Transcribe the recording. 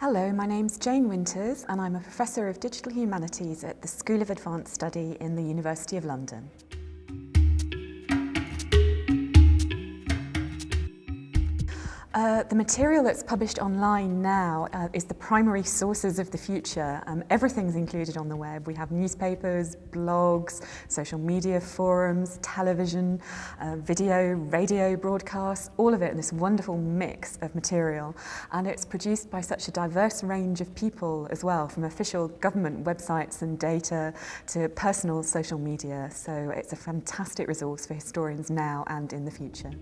Hello, my name's Jane Winters and I'm a Professor of Digital Humanities at the School of Advanced Study in the University of London. Uh, the material that's published online now uh, is the primary sources of the future. Um, everything's included on the web. We have newspapers, blogs, social media forums, television, uh, video, radio broadcasts, all of it in this wonderful mix of material. And it's produced by such a diverse range of people as well, from official government websites and data to personal social media. So it's a fantastic resource for historians now and in the future.